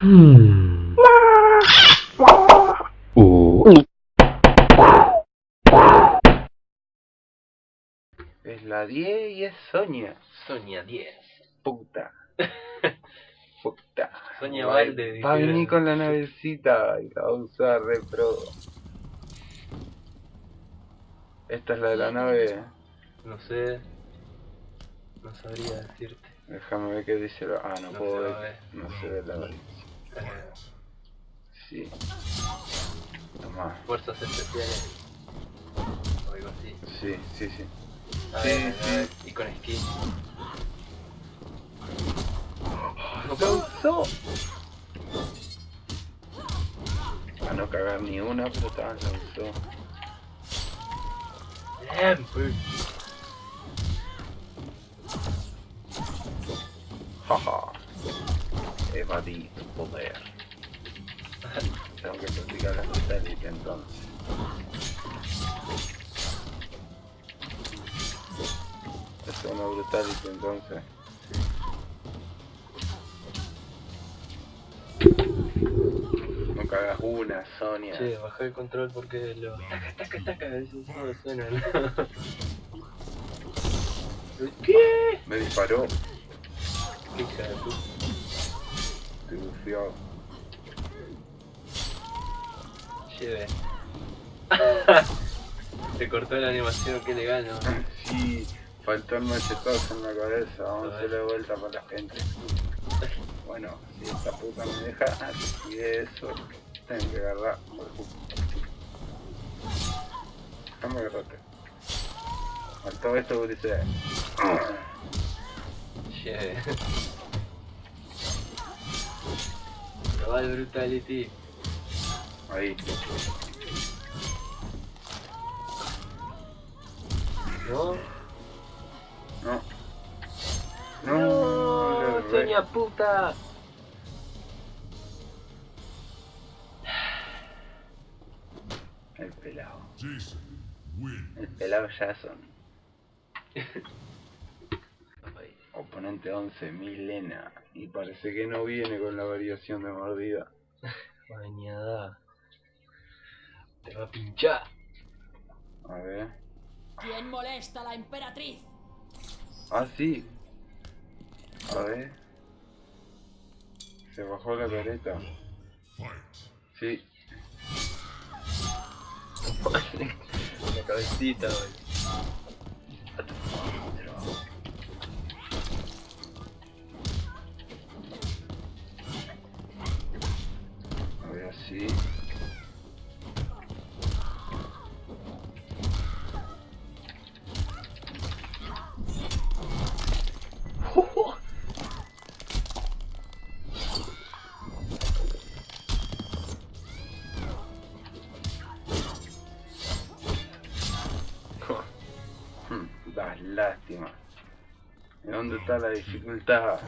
Hmm. Uh. Es la 10 y es Sonia. Sonia 10. Puta. Puta. Sonia Va- Valde, Va a venir con la navecita y la va a usar re pro. Esta es la de la nave. No sé. No sabría decirte. Déjame ver qué dice. la- Ah, no, No puedo ver. No se ve la nave. Sí. Tomá. fuerzas especiales. O algo así. Sí, sí, sí. A Sí, ver, a sí. ver, Y con skin. ¡Lo causó! A no cagar ni una, pero tal, lo usó. Bien, pues. Jaja. Evadí tu poder. Tengo que practicar la satélite entonces. Es una brutality entonces. No cagas una, Sonia. Che, bajé el control porque lo. Taca, taca, taca. Esos solo suenan. ¿Qué? Me disparó. Qué hija de puta. Estoy bufiado. Lleve. Se cortó la animación, qué legal, ¿no? Sí, faltó el machetazo en la cabeza. Vamos a hacerle vuelta para la gente. Bueno, si esta puta me deja y eso, tengo que agarrar. Déjame agarrarte. Faltó esto, dice. Lleve. El Brutality. Ahí. ¿No? No. ¡No! ¡Sonia puta! El pelado. Jason, win. El pelado Jason. Oponente 11, Milena. Y parece que no viene con la variación de mordida. Bañada. Te va a pinchar. A ver. ¿Quién molesta a la emperatriz? Ah, sí. A ver. Se bajó la careta. Sí. La cabecita, güey. Lástima. ¿Y dónde está la dificultad?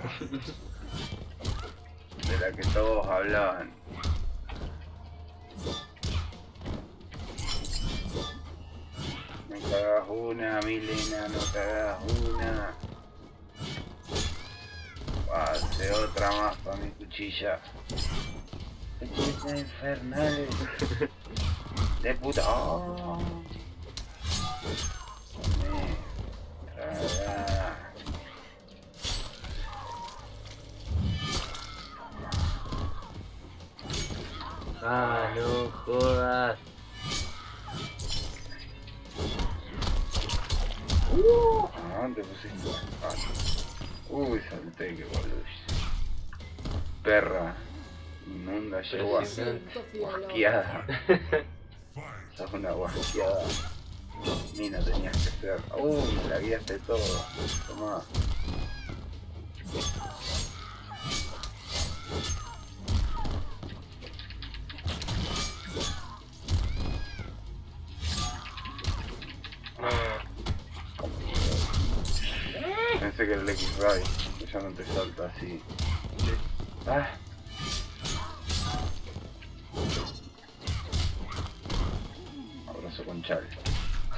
De la que todos hablaban. No cagas una, Milena, no cagas una. Hace otra más para mi cuchilla. Cuchillas infernales. De puta. Oh. Ah, no jodas. Te pusiste. Ah. Uy, salté, que boludo. Perra. Inmunda, yegua. Guasqueada. Sos una guasqueada. Mina tenías que ser. Uy, la guiaste todo. Tomá. Pensé que era el X-Ray, que ya no te salta así. Ah. Abrazo con chal.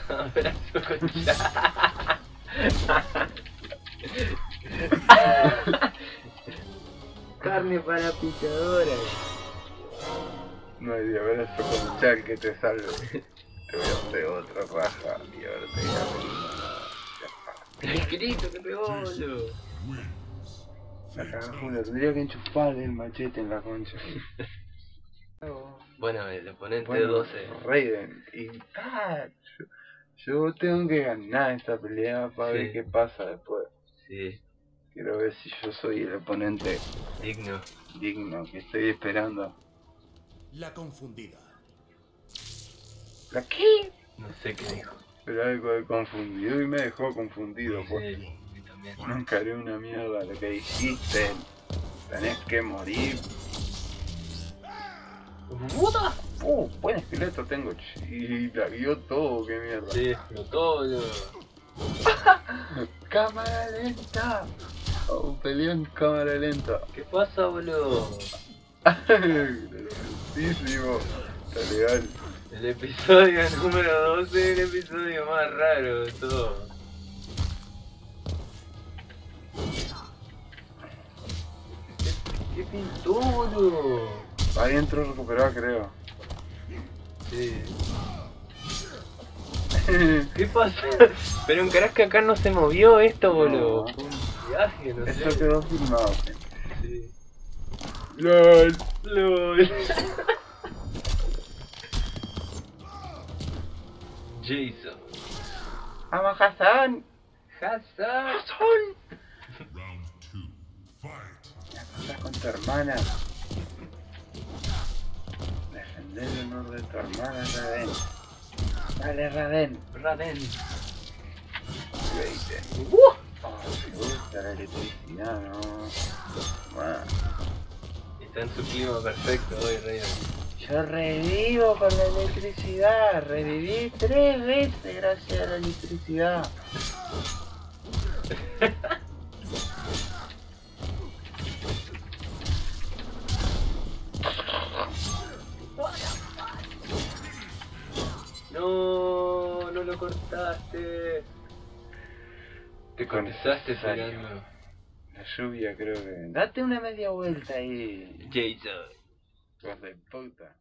Carne para picadoras. No hay de abrazo con Chal que te salve. Te voy a hacer otra raja y ahora te voy a El grito que pegó, boludo. Tendría que enchufarle el machete en la concha. Bueno, el oponente Bueno, 12. Raiden. Y ah, yo, yo tengo que ganar esta pelea para Sí. ver qué pasa después. Sí, Quiero ver si yo soy el oponente digno. digno que estoy esperando. La confundida. ¿La qué? No sé qué dijo. Pero algo de confundido y me dejó confundido. Pues. Sí, a mí también. Nunca haré una mierda lo que dijiste. Tenés que morir. ¡Puta! Uh, buen esqueleto tengo. Y la guió todo, qué mierda. Sí, explotó, boludo. Cámara lenta. Oh, peleó en cámara lenta. ¿Qué pasa, boludo? Lentísimo. Está legal. El episodio número 12 es el episodio más raro de todo. ¿Qué, qué pintó, boludo? Ahí entró recuperado, creo. ¿Qué pasó? Pero en que acá no se movió esto, boludo. No. Fue un viaje, no Eso sé. quedó filmado. sí. LOL. LOL. Jason. Ama Hassan. Hassan. Round two. Fight. Ya estás con tu hermana. Honor de tu hermana, Raden. Dale, Raden. Raven. Veinte. Me gusta la electricidad, no. Bueno, Está en su clima perfecto hoy, Raven. yo revivo con la electricidad. Reviví tres veces gracias a la electricidad. lo cortaste. Te necesario. esperando. La lluvia creo que... Date una media vuelta ahí. Jason. Hijos de puta.